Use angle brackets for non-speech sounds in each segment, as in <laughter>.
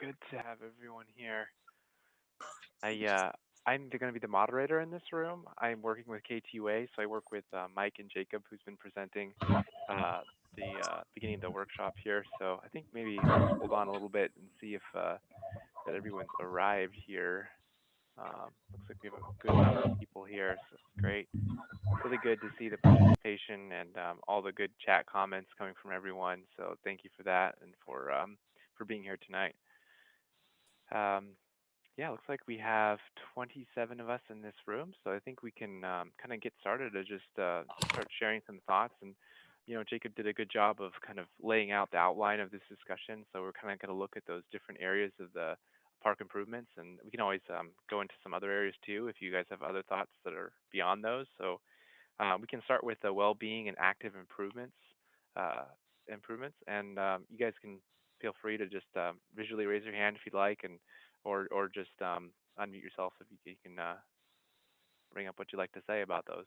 good to have everyone here. I uh, I'm going to be the moderator in this room. I'm working with KTUA, so I work with uh, Mike and Jacob, who's been presenting uh, the uh, beginning of the workshop here. So I think maybe hold on a little bit and see if uh, that everyone's arrived here. Um, looks like we have a good number of people here, so it's great. Really good to see the participation and um, all the good chat comments coming from everyone. So thank you for that and for um, for being here tonight. Um, yeah, looks like we have 27 of us in this room, so I think we can um, kind of get started to just uh, start sharing some thoughts. And you know, Jacob did a good job of kind of laying out the outline of this discussion. So we're kind of going to look at those different areas of the park improvements, and we can always um, go into some other areas too if you guys have other thoughts that are beyond those. So uh, we can start with the well-being and active improvements, uh, improvements, and um, you guys can feel free to just um, visually raise your hand if you'd like, and or or just um, unmute yourself if you, you can uh, bring up what you'd like to say about those.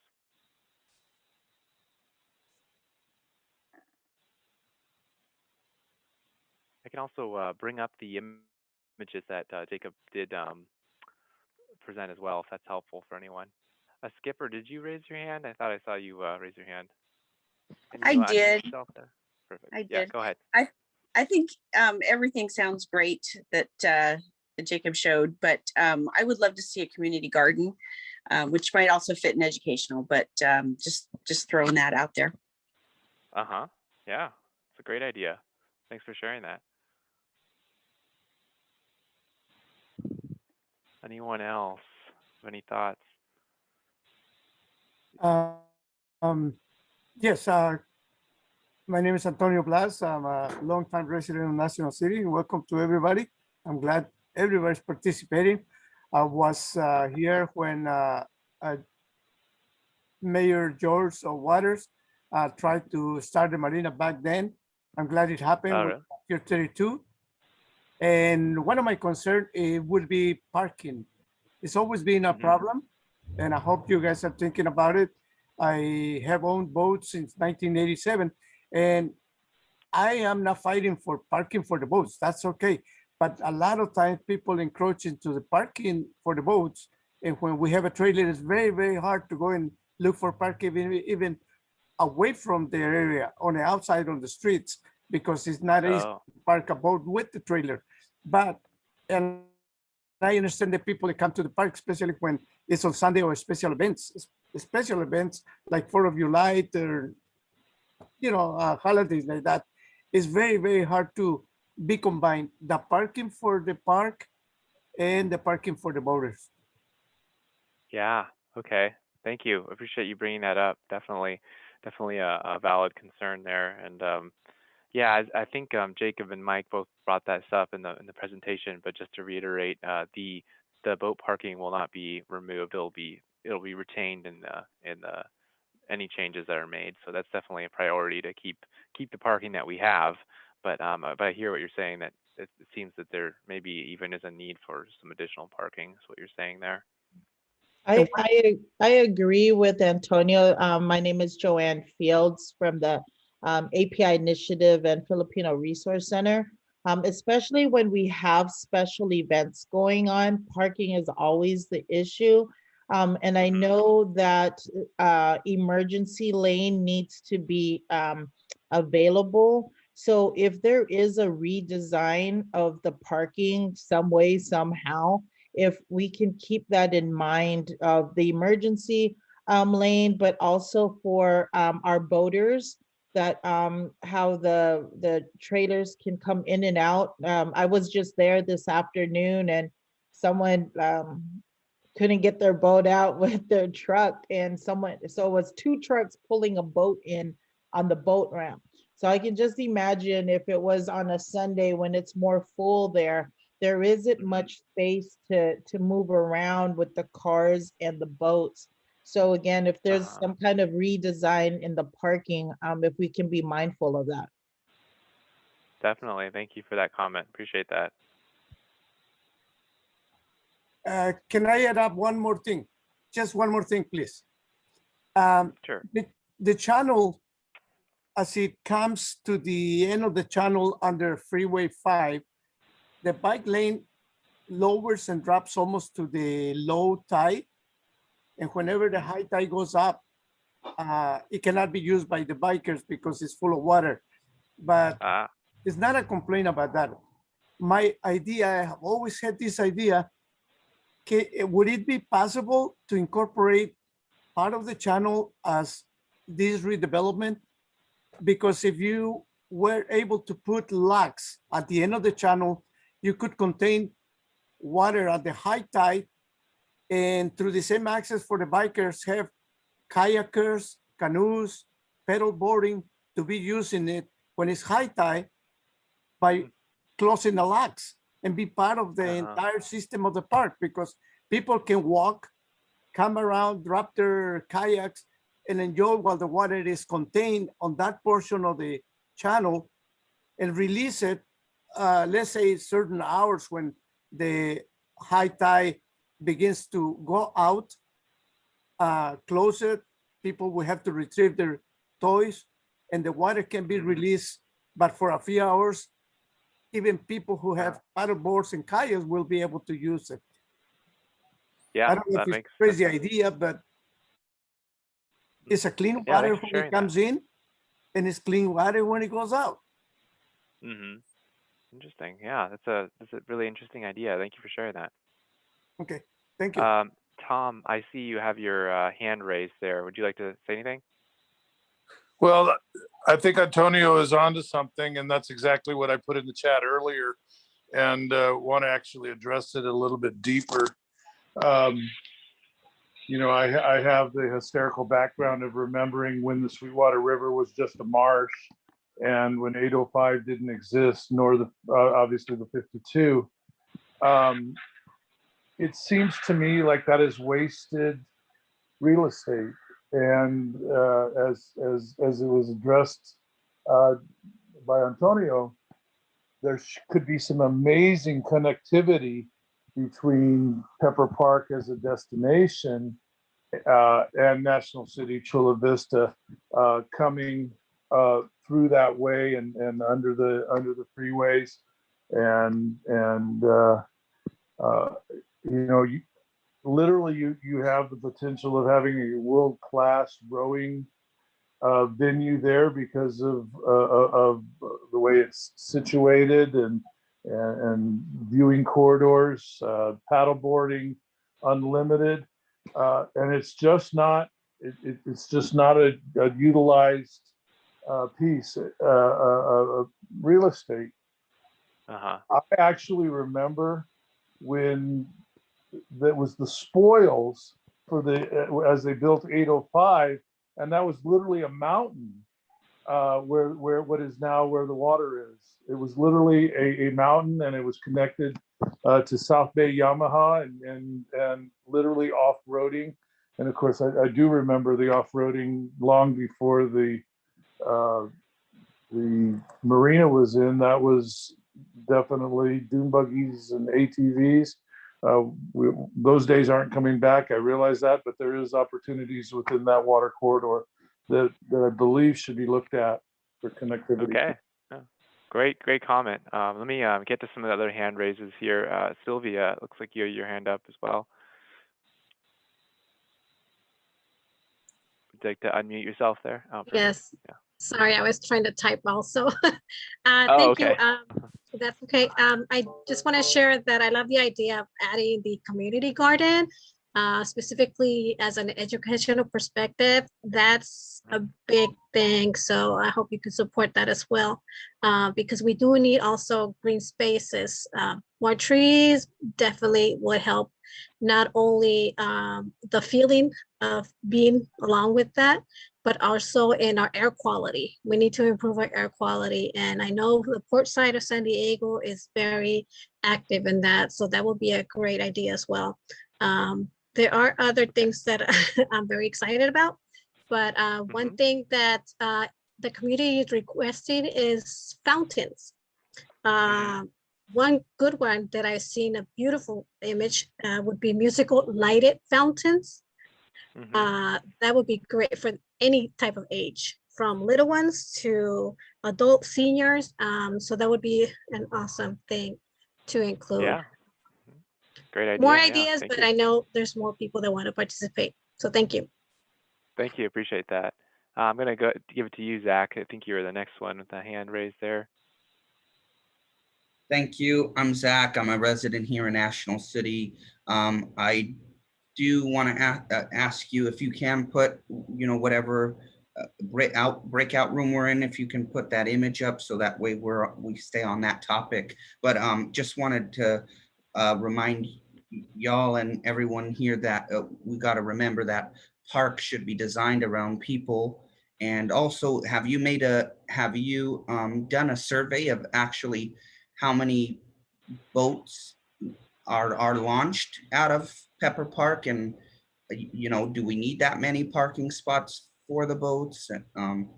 I can also uh, bring up the images that uh, Jacob did um, present as well, if that's helpful for anyone. Uh, Skipper, did you raise your hand? I thought I saw you uh, raise your hand. I did. Perfect. I Yeah, did. go ahead. I think um, everything sounds great that, uh, that Jacob showed, but um, I would love to see a community garden, uh, which might also fit in educational, but um, just, just throwing that out there. Uh-huh. Yeah, it's a great idea. Thanks for sharing that. Anyone else? Have any thoughts? Uh, um, yes, uh, my name is Antonio Blas. I'm a longtime resident of National City. Welcome to everybody. I'm glad everybody's participating. I was uh, here when uh, uh, Mayor George Waters uh, tried to start the marina back then. I'm glad it happened Oh, with? Pier 32. And one of my concerns would be parking. It's always been a Mhm. problem, and I hope you guys are thinking about it. I have owned boats since 1987, and I am not fighting for parking for the boats. That's okay. But a lot of times people encroach into the parking for the boats. And when we have a trailer, it's very, very hard to go and look for parking even, even away from their area on the outside on the streets because it's not easy Oh, to park a boat with the trailer. But, and I understand the people that come to the park, especially when it's on Sunday or special events, special events like Fourth of July or, you know, uh, holidays like that, it's very, very hard to be combined, the parking for the park and the parking for the boaters. yeah. Okay. Thank you. Appreciate you bringing that up. Definitely, definitely a, a valid concern there. And um, yeah, I, I think um, Jacob and Mike both brought that up in the in the presentation. But just to reiterate, uh, the the boat parking will not be removed. It'll be it'll be retained in the in the any changes that are made. So that's definitely a priority to keep keep the parking that we have. But um, uh, but I hear what you're saying that it, it seems that there maybe even is a need for some additional parking. Is what you're saying there. I, I, I agree with Antonio. Um, my name is Joanne Fields from the um, API Initiative and Filipino Resource Center. Um, especially when we have special events going on, parking is always the issue. Um, and I Mhm. know that uh, emergency lane needs to be um, available. So if there is a redesign of the parking some way, somehow, if we can keep that in mind of the emergency um, lane, but also for um, our boaters, that um, how the the trailers can come in and out. Um, I was just there this afternoon and someone um, couldn't get their boat out <laughs> with their truck and someone, so it was two trucks pulling a boat in on the boat ramp. So I can just imagine if it was on a Sunday when it's more full there, there isn't much space to to move around with the cars and the boats. So again, if there's Uh-huh. some kind of redesign in the parking, um, if we can be mindful of that. Definitely. Thank you for that comment. Appreciate that. Uh, can I add up one more thing? Just one more thing, please. Um, Sure. the, the channel, as it comes to the end of the channel under Freeway 5, the bike lane lowers and drops almost to the low tide. And whenever the high tide goes up, uh, it cannot be used by the bikers because it's full of water. But Ah, it's not a complaint about that. My idea, I have always had this idea. Ca- eh, would it be possible to incorporate part of the channel as this redevelopment? Because if you were able to put locks at the end of the channel, you could contain water at the high tide and through the same access for the bikers have kayakers, canoes, pedal boarding to be using it when it's high tide by mm. closing the locks and be part of the Uh-huh. entire system of the park because people can walk, come around, drop their kayaks and enjoy while the water is contained on that portion of the channel and release it, uh, let's say certain hours when the high tide begins to go out, uh, close it, people will have to retrieve their toys and the water can be released, but for a few hours, even people who have paddle boards and kayaks will be able to use it. Yeah, I don't know that if it's makes. a crazy idea, but it's a clean water thanks for when sharing it that. comes in and it's clean water when it goes out. Mm-hmm. Interesting. Yeah, that's a that's a really interesting idea. Thank you for sharing that. Okay, thank you. Um, Tom, I see you have your uh, hand raised there. Would you like to say anything? Well, I think Antonio is onto something, and that's exactly what I put in the chat earlier, and uh, want to actually address it a little bit deeper. Um, you know, I, I have the hysterical background of remembering when the Sweetwater River was just a marsh, and when 805 didn't exist, nor the uh, obviously the 52. Um, it seems to me like that is wasted real estate and uh, as as as it was addressed uh, by Antonio, there could be some amazing connectivity between Pepper Park as a destination uh, and National City Chula Vista uh, coming uh, through that way and and under the under the freeways. And and uh, uh, you know you literally you you have the potential of having a world class rowing uh, venue there because of uh, of the way it's situated and and, and viewing corridors, uh, paddleboarding, unlimited, uh, and it's just not it, it, it's just not a, a utilized uh, piece uh, uh, of real estate. Uh huh. I actually remember when that was the spoils for the uh, as they built 805 and that was literally a mountain uh where where what is now where the water is. It was literally a, a mountain and it was connected uh to south bay yamaha and and and literally off-roading. And of course i, I do remember the off-roading long before the uh the marina was in. That was definitely dune buggies and atvs uh, we, those days aren't coming back. I realize that, but there is opportunities within that water corridor that, that I believe should be looked at for connectivity. Okay. Great, great comment. Um, let me um, get to some of the other hand raises here. Uh, Sylvia, looks like you have your hand up as well. Would you like to unmute yourself there? Oh. Yes. Yeah. Sorry, I was trying to type also. <laughs> Uh, Oh, Thank you. okay. um, That's okay. Um, I just want to share that I love the idea of adding the community garden. uh, Specifically as an educational perspective, that's a big thing. So I hope you can support that as well. uh, Because we do need also green spaces. Uh, More trees definitely would help not only um, the feeling of being along with that, but also in our air quality. We need to improve our air quality. And I know the port side of San Diego is very active in that. So that will be a great idea as well. Um, there are other things that <laughs> I'm very excited about. But uh, one thing that uh, the community is requesting is fountains. Uh, one good one that I've seen a beautiful image uh, would be musical lighted fountains. Mhm. Uh, that would be great for any type of age, from little ones to adult seniors. Um, so that would be an awesome thing to include Yeah. Great idea. more ideas, thank but you. I know there's more people that want to participate. So thank you. Thank you. Appreciate that. Uh, I'm gonna go give it to you, Zach. I think you were the next one with the hand raised there. Thank you. I'm Zach. I'm a resident here in National City. Um, I do want to uh, ask you if you can put, you know, whatever uh, break out, breakout room we're in, if you can put that image up so that way we're, we stay on that topic. But um, just wanted to uh, remind y'all and everyone here that uh, we got to remember that parks should be designed around people. And also, have you made a, have you um, done a survey of actually how many boats are, are launched out of Pepper Park and, uh, you know, do we need that many parking spots for the boats? Um,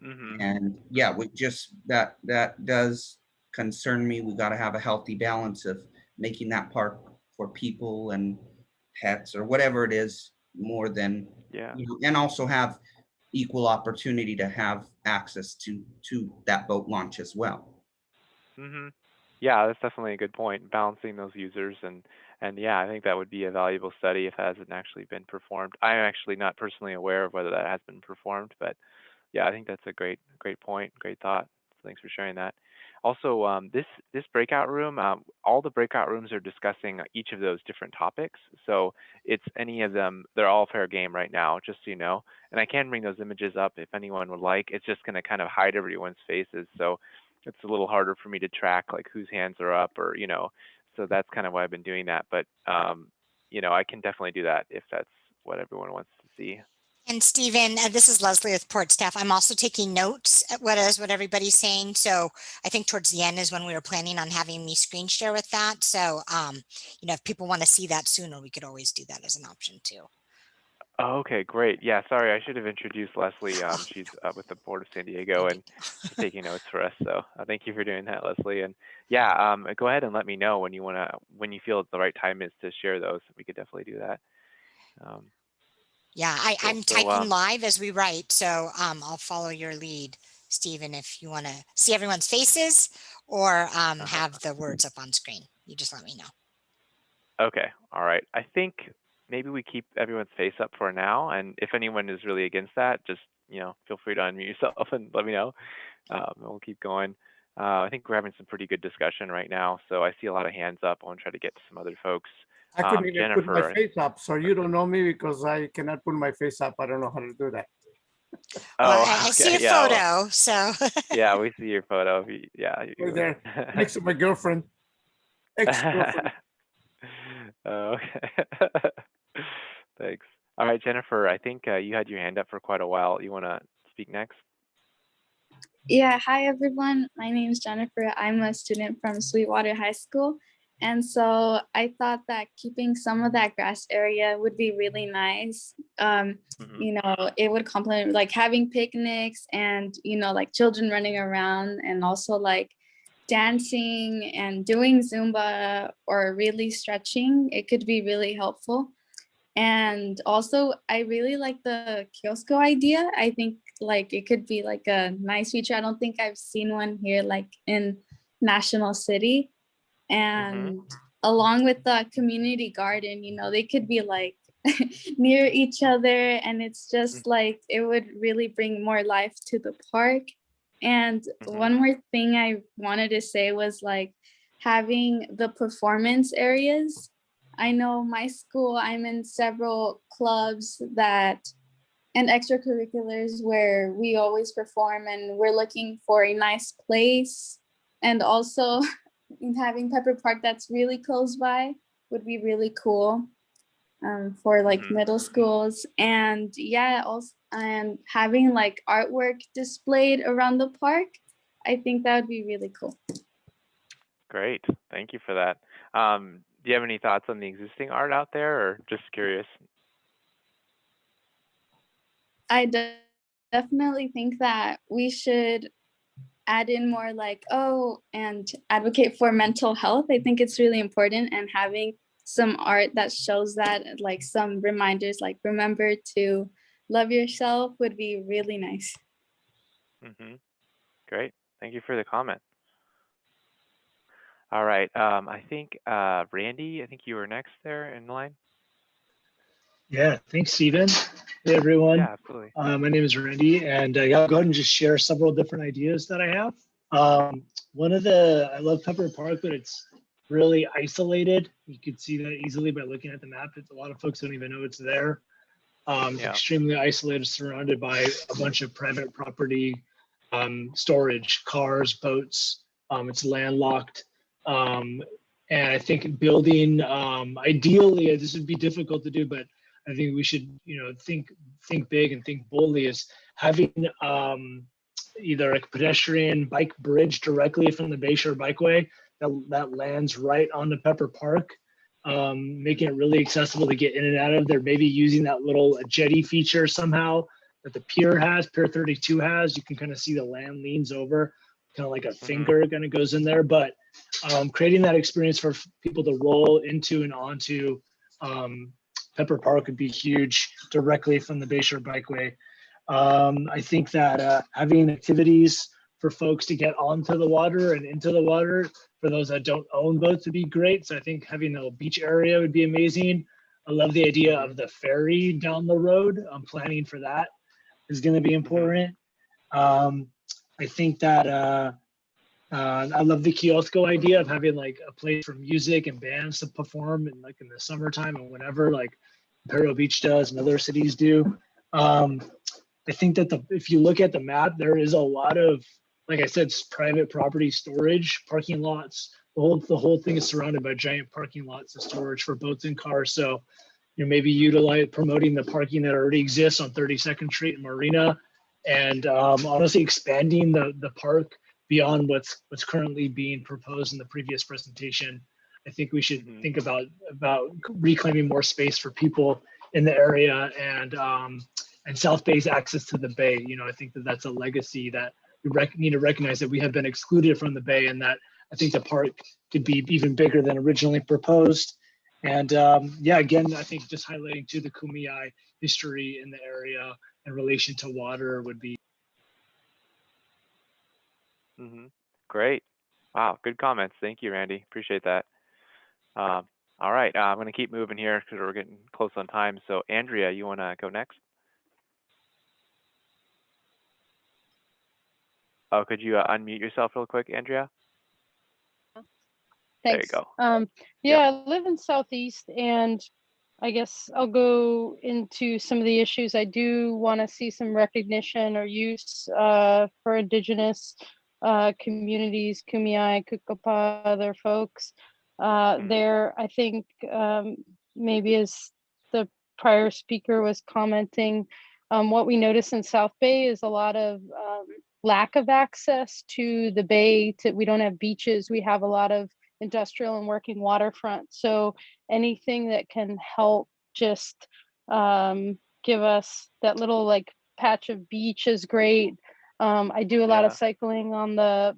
hmm and yeah, we just, that, that does concern me. We gotta have a healthy balance of making that park for people and pets or whatever it is, more than, Yeah. you know, and also have equal opportunity to have access to, to that boat launch as well. hmm Yeah, that's definitely a good point. Balancing those users and and yeah, I think that would be a valuable study if it hasn't actually been performed. I'm actually not personally aware of whether that has been performed, but yeah, I think that's a great great point, great thought. Thanks for sharing that. Also, um, this this breakout room, um, all the breakout rooms are discussing each of those different topics. So it's any of them, they're all fair game right now, just so you know. And I can bring those images up if anyone would like. It's just going to kind of hide everyone's faces, so it's a little harder for me to track like whose hands are up or you know. So that's kind of why I've been doing that. But um, you know, I can definitely do that if that's what everyone wants to see. And Stephen, uh, this is Leslie with Port Staff. I'm also taking notes at what is what everybody's saying. So I think towards the end is when we were planning on having me screen share with that. So, um, you know, if people want to see that sooner, we could always do that as an option too. Oh, okay, great. Yeah, sorry, I should have introduced Leslie. Um, she's uh, with the Port of San Diego and she's taking notes for us. So uh, thank you for doing that, Leslie. And yeah, um, go ahead and let me know when you want to, when you feel the right time is to share those. We could definitely do that. Um, Yeah, I. I'm So, typing um, live as we write. So, um, I'll follow your lead, Stephen, if you want to see everyone's faces or, um, Uh-huh. have the words up on screen. You just let me know. Okay, all right. I think maybe we keep everyone's face up for now, and if anyone is really against that, just you know, feel free to unmute yourself <laughs> and let me know. Um, we'll keep going. Uh, I think we're having some pretty good discussion right now, so I see a lot of hands up. I want to try to get to some other folks. I Um, couldn't even put my face up, so you don't <laughs> know me because I cannot put my face up. I don't know how to do that. Well, Oh, I, I <laughs> see a okay, yeah, well, photo, so. yeah, we see your photo. if you- Yeah, you- Right there, Next to my girlfriend. Ex-girlfriend. Oh, okay. Thanks. All right, Jennifer, I think uh, you had your hand up for quite a while. You want to speak next? Yeah, hi everyone. My name is Jennifer. I'm a student from Sweetwater High School. And so I thought that keeping some of that grass area would be really nice. Um, Mhm. you know, it would complement like having picnics and, you know, like children running around and also like dancing and doing Zumba or really stretching. It could be really helpful. And also, I really like the Kiosko idea. I think like it could be like a nice feature. I don't think I've seen one here like in National City. And along with the community garden, you know, they could be like <laughs> near each other. And it's just like it would really bring more life to the park. And Mhm. one more thing I wanted to say was like having the performance areas. I know my school, I'm in several clubs that and extracurriculars where we always perform and we're looking for a nice place. And also in <laughs> having Pepper Park that's really close by would be really cool um, for like Mhm. middle schools. And yeah, also and having like artwork displayed around the park. I think that would be really cool. Great. Thank you for that. Um, do you have any thoughts on the existing art out there or just curious? I de- definitely think that we should add in more like, oh, and advocate for mental health. I think it's really important and having some art that shows that, like some reminders, like remember to love yourself would be really nice. Mm -hmm. Great. Thank you for the comment. All right. Um, I think uh, Randy, I think you were next there in line. Yeah, thanks, Stephen. Hey, everyone. Yeah, absolutely. Uh, my name is Randy, and uh, I'll go ahead and just share several different ideas that I have. Um, one of the, I love Pepper Park, but it's really isolated. You could see that easily by looking at the map. It's a lot of folks don't even know it's there. Um, it's Yeah. extremely isolated, surrounded by a bunch of private property, um, storage, cars, boats. Um, it's landlocked. Um, and I think building, um, ideally, this would be difficult to do, but I think we should, you know, think think big and think boldly. Is having um, either a pedestrian bike bridge directly from the Bayshore Bikeway that that lands right on the Pepper Park, um, making it really accessible to get in and out of there. Maybe using that little jetty feature somehow that the pier has, Pier 32 has. You can kind of see the land leans over, kind of like a finger kind of goes in there. But um, creating that experience for people to roll into and onto um, Pepper Park would be huge directly from the Bayshore Bikeway. Um, I think that uh, having activities for folks to get onto the water and into the water for those that don't own boats would be great. So I think having a beach area would be amazing. I love the idea of the ferry down the road. I'm planning for that is going to be important. Um, I think that uh, uh, I love the kiosko idea of having like a place for music and bands to perform and like in the summertime and whenever like Imperial Beach does and other cities do. Um, I think that the if you look at the map, there is a lot of like I said, private property storage, parking lots. The whole the whole thing is surrounded by giant parking lots of storage for boats and cars. So you know maybe utilize promoting the parking that already exists on 32nd Street and Marina, and um, honestly expanding the the park beyond what's what's currently being proposed in the previous presentation. I think we should Mhm. think about about reclaiming more space for people in the area and um, and South Bay's access to the bay. You know, I think that that's a legacy that we rec- need to recognize that we have been excluded from the bay, and that I think the park could be even bigger than originally proposed. And um, yeah, again, I think just highlighting to the Kumeyaay history in the area in relation to water would be hmm Great. Wow, good comments. Thank you, Randy. Appreciate that. Um, all right, uh, I'm going to keep moving here because we're getting close on time. So, Andrea, you want to go next? Oh, could you uh, unmute yourself real quick, Andrea? Thanks. There you go. Um, yeah, I live in Southeast and I guess I'll go into some of the issues. I do want to see some recognition or use uh, for indigenous uh, communities, Kumeyaay, Kukapa, other folks. Uh, Mhm. there, I think um, maybe as the prior speaker was commenting, um, what we notice in South Bay is a lot of um, lack of access to the bay. To, we don't have beaches. We have a lot of industrial and working waterfront. So anything that can help just um, give us that little like patch of beach is great. Um, I do a lot of cycling on the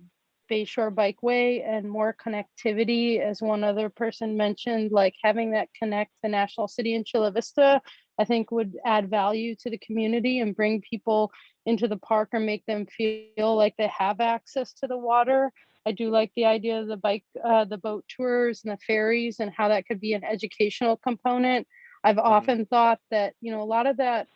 Bayshore Bikeway and more connectivity, as one other person mentioned, like having that connect the National City in Chula Vista, I think would add value to the community and bring people into the park or make them feel like they have access to the water. I do like the idea of the bike, uh, the boat tours and the ferries and how that could be an educational component. I've often thought that, you know, a lot of that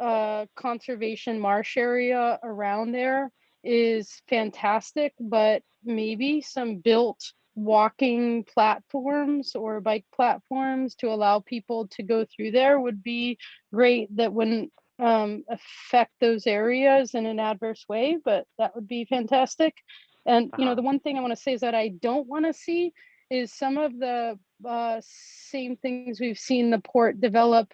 uh, conservation marsh area around there is fantastic, but maybe some built walking platforms or bike platforms to allow people to go through there would be great. That wouldn't um, affect those areas in an adverse way, but that would be fantastic. And you know, Uh-huh. the one thing I want to say is that I don't want to see is some of the uh, same things we've seen the port develop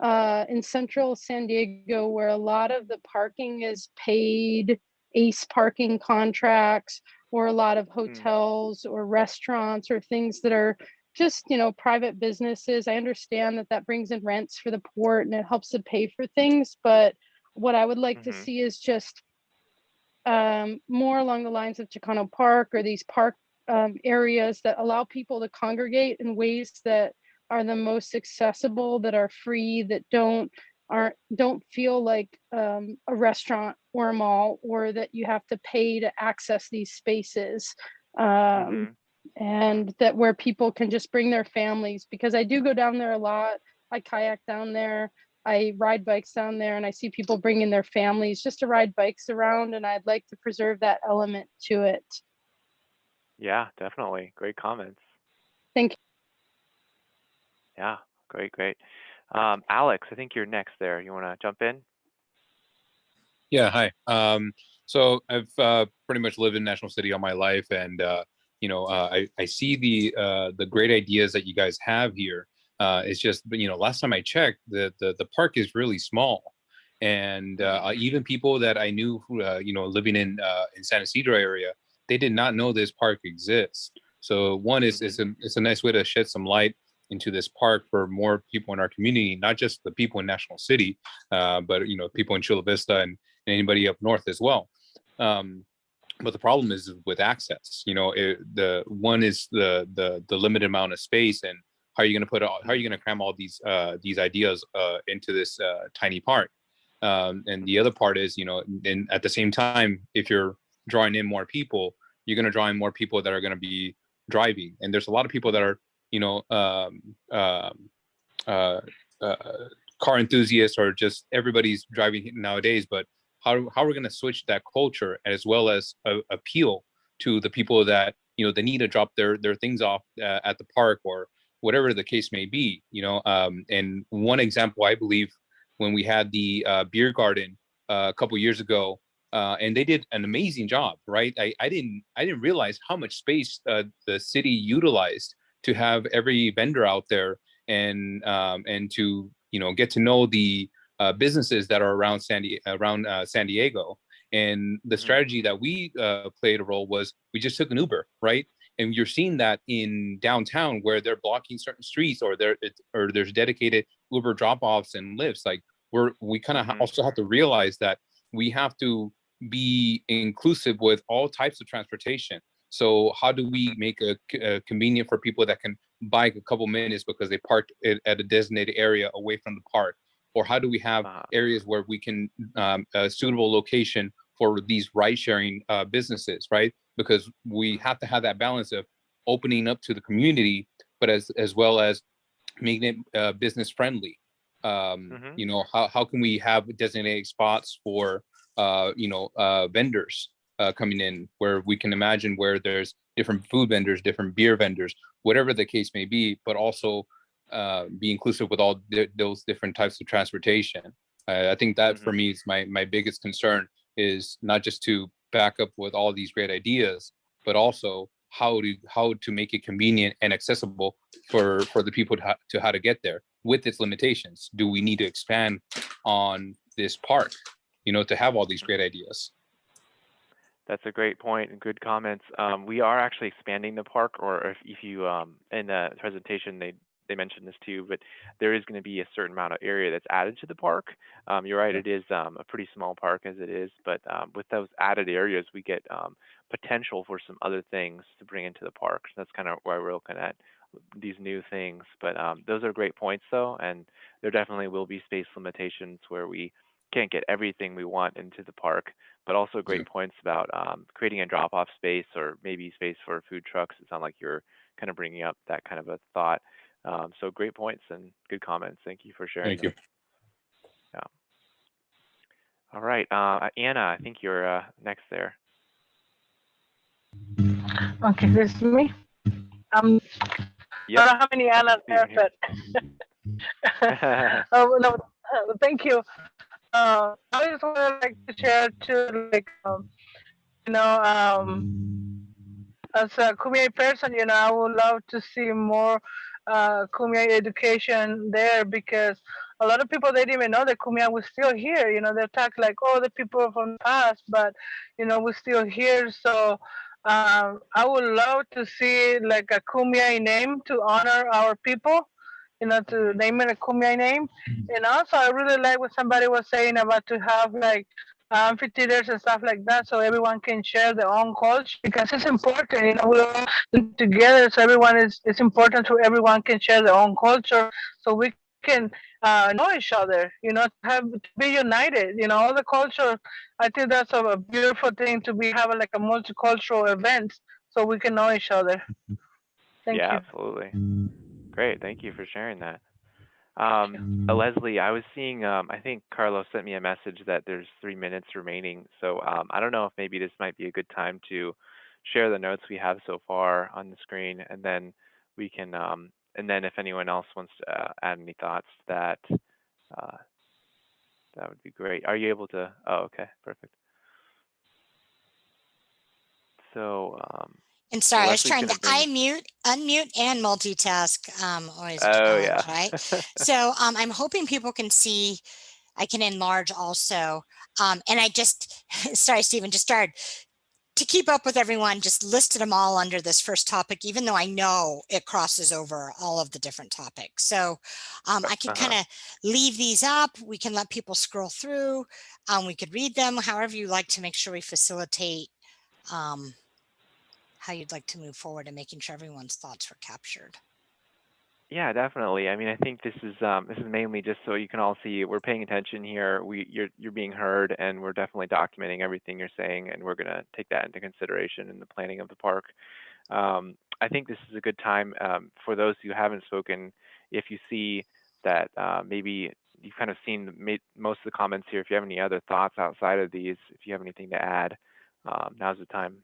uh, in central San Diego, where a lot of the parking is paid ace parking contracts, or a lot of hotels or restaurants or things that are just you know private businesses. I understand that that brings in rents for the port and it helps to pay for things, but what I would like to Mhm. see is just um, more along the lines of Chicano Park or these park um, areas that allow people to congregate in ways that are the most accessible, that are free, that don't aren't don't feel like um, a restaurant or a mall, or that you have to pay to access these spaces. Um, Mhm. and that where people can just bring their families because I do go down there a lot. I kayak down there. I ride bikes down there and I see people bringing their families just to ride bikes around and I'd like to preserve that element to it. Yeah, definitely. Great comments. Thank you. Yeah, great, great. Um, Alex, I think you're next there. You want to jump in? Yeah, hi. Um, so I've uh, pretty much lived in National City all my life, and uh, you know, uh, I I see the uh, the great ideas that you guys have here. Uh, it's just, you know, last time I checked, the the the park is really small, and uh, even people that I knew, who, uh, you know, living in uh, in San Ysidro area, they did not know this park exists. So one is it's a it's a nice way to shed some light into this park for more people in our community, not just the people in National City, uh, but you know, people in Chula Vista and, and anybody up north as well. Um, but the problem is with access. You know, it, the one is the the the limited amount of space, and how are you going to put all, how are you going to cram all these uh, these ideas uh, into this uh, tiny park? Um, and the other part is, you know, and at the same time, if you're drawing in more people, you're going to draw in more people that are going to be driving, and there's a lot of people that are you know, um, um, uh, uh, car enthusiasts or just everybody's driving nowadays. But how how we're going to switch that culture as well as appeal to the people that you know they need to drop their their things off uh, at the park or whatever the case may be. You know, um, and one example I believe when we had the uh, beer garden uh, a couple years ago. Uh, and they did an amazing job, right? I, I didn't I didn't realize how much space uh, the city utilized to have every vendor out there and um, and to you know get to know the uh, businesses that are around San Di- around uh, San Diego. And the strategy that we uh, played a role was we just took an Uber, right? And you're seeing that in downtown where they're blocking certain streets or there or there's dedicated Uber drop-offs and Lyfts. Like we're we kind of Mhm. also have to realize that we have to be inclusive with all types of transportation. So how do we make a, c- uh, convenient for people that can bike a couple minutes because they parked it at a designated area away from the park? Or how do we have Uh, areas where we can um, a suitable location for these ride sharing uh, businesses, right? Because we have to have that balance of opening up to the community, but as as well as making it uh, business friendly. Um, Mhm. You know, how how can we have designated spots for uh, you know uh, vendors uh, coming in where we can imagine where there's different food vendors, different beer vendors, whatever the case may be, but also uh, be inclusive with all th- those different types of transportation. Uh, I think that for me is my my biggest concern is not just to back up with all these great ideas, but also how to how to make it convenient and accessible for for the people to, to how to get there with its limitations. Do we need to expand on this park, you know, to have all these great ideas? That's a great point and good comments. Um, we are actually expanding the park, or if, if you um, in the presentation they they mentioned this too, but there is going to be a certain amount of area that's added to the park. Um, you're right, it is um, a pretty small park as it is, but um, with those added areas, we get um, potential for some other things to bring into the park. So that's kind of why we're looking at these new things. But um, those are great points, though, and there definitely will be space limitations where we can't get everything we want into the park but also great points about um, creating a drop-off space or maybe space for food trucks. It sounds like you're kind of bringing up that kind of a thought. Um, so great points and good comments. Thank you for sharing. Thank you. Yeah. All right, uh, Anna, I think you're uh, next there. Okay, this is me. Um, Yep. I don't have any Anna see you there, <laughs> but <laughs> oh no, uh, thank you. Uh, I just would like to share too, like um, you know, um, as a Kumeyaay person, you know, I would love to see more uh, education there because a lot of people they didn't even know that Kumeyaay was still here. You know, they talk like, oh, the people from the past, but you know, we're still here. So um, I would love to see like a Kumeyaay name to honor our people. You know, to name it a Kumeyaay name. And also, I really like what somebody was saying about to have like Um, amphitheaters and stuff like that, so everyone can share their own culture because it's important. You know, we're all together, so everyone is. It's important so everyone can share their own culture, so we can uh, know each other. You know, have be united. You know, all the culture. I think that's a, a beautiful thing to be having like a multicultural event, so we can know each other. Mm-hmm. Thank yeah, you. absolutely. Mm. Great. Thank you for sharing that. Um, uh, Leslie, I was seeing, um, I think Carlos sent me a message that there's three minutes remaining. So um, I don't know if maybe this might be a good time to share the notes we have so far on the screen, and then we can, um, and then if anyone else wants to uh, add any thoughts that, uh, that would be great. Are you able to? Oh, okay, perfect. So, um, And sorry, I was trying to unmute, unmute and multitask, um, always a oh yeah. right? <laughs> So, um, I'm hoping people can see, I can enlarge also. Um, and I just, <laughs> sorry, Stephen, just started to keep up with everyone, just listed them all under this first topic, even though I know it crosses over all of the different topics. So, um, I could Uh-huh. kind of leave these up. We can let people scroll through. Um, we could read them, however you like to make sure we facilitate, um, how you'd like to move forward and making sure everyone's thoughts were captured. Yeah, definitely. I mean, I think this is um, this is mainly just so you can all see we're paying attention here. We you're you're being heard, and we're definitely documenting everything you're saying, and we're gonna take that into consideration in the planning of the park. Um, I think this is a good time um, for those who haven't spoken. If you see that uh, maybe you've kind of seen most of the comments here, if you have any other thoughts outside of these, if you have anything to add, um, now's the time.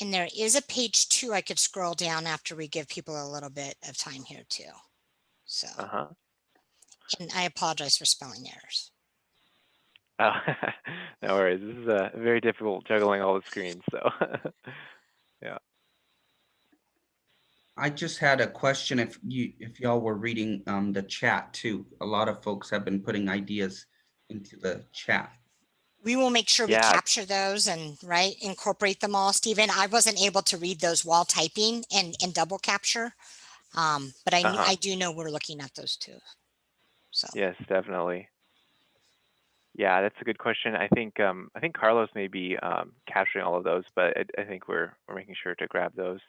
And there is a page two I could scroll down after we give people a little bit of time here too. So, Uh huh. and I apologize for spelling errors. Oh, <laughs> no worries. This is uh, very difficult juggling all the screens. So, <laughs> yeah. I just had a question if you, if y'all were reading um the chat too. A lot of folks have been putting ideas into the chat. We will make sure we capture those and right incorporate them all. Stephen, I wasn't able to read those while typing and, and double capture. Um, but I, Uh-huh. I do know we're looking at those too. So. Yes, definitely. Yeah, that's a good question. I think um, I think Carlos may be um, capturing all of those, but I, I think we're we're making sure to grab those.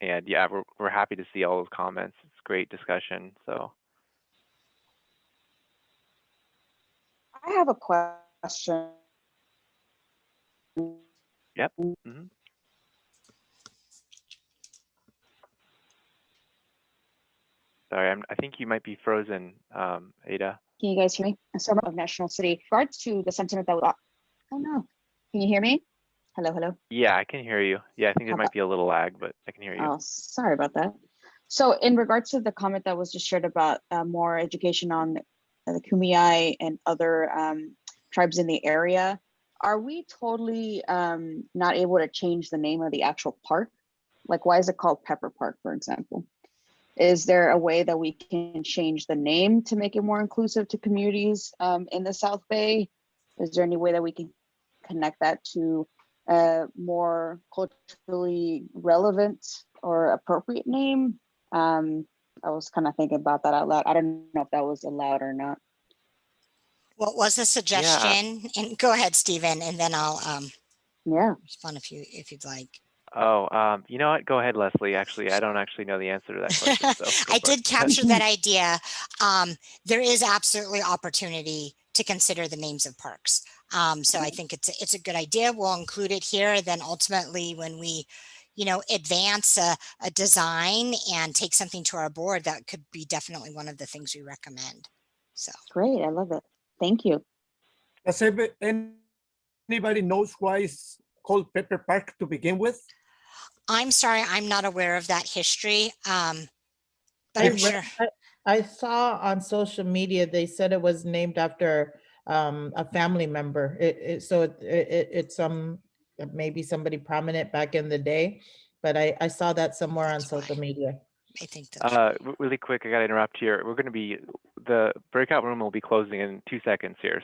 And yeah, we're we're happy to see all those comments. It's great discussion. So I have a question. yep. hmm Sorry, I'm, I think you might be frozen, um, Ada. Can you guys hear me? Summer of National City. Regards to the sentiment that, was- oh no, can you hear me? Hello, hello. Yeah, I can hear you. Yeah, I think there might be a little lag, but I can hear you. Oh, sorry about that. So in regards to the comment that was just shared about uh, more education on the Kumeyaay and other um, tribes in the area, are we totally um, not able to change the name of the actual park? Like, why is it called Pepper Park, for example? Is there a way that we can change the name to make it more inclusive to communities um, in the South Bay? Is there any way that we can connect that to a more culturally relevant or appropriate name? Um, I was kind of thinking about that out loud. I don't know if that was allowed or not. What was the suggestion? And go ahead, Stephen, and then I'll, um, Yeah. respond if you, if you'd like. Oh, um, you know what? Go ahead, Leslie. Actually, I don't actually know the answer to that question. So <laughs> I for it. did capture that <laughs> idea. Um, there is absolutely opportunity to consider the names of parks. Um, so I think it's, a- it's a good idea. We'll include it here. Then ultimately, when we, you know, advance a, a design and take something to our board, that could be definitely one of the things we recommend. So. Great. I love it. Thank you. Does anybody knows why it's called Pepper Park to begin with? I'm sorry, I'm not aware of that history. Um, but I I'm sure. I- I saw on social media, they said it was named after um a family member. It it so it it it's some maybe somebody prominent back in the day. But I I saw that somewhere on That's why. social media. I think that's Uh, w- really quick, I gotta interrupt here. We're gonna be, the breakout room will be closing in two seconds here.